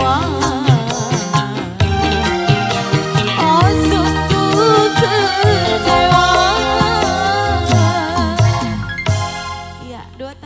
ว่า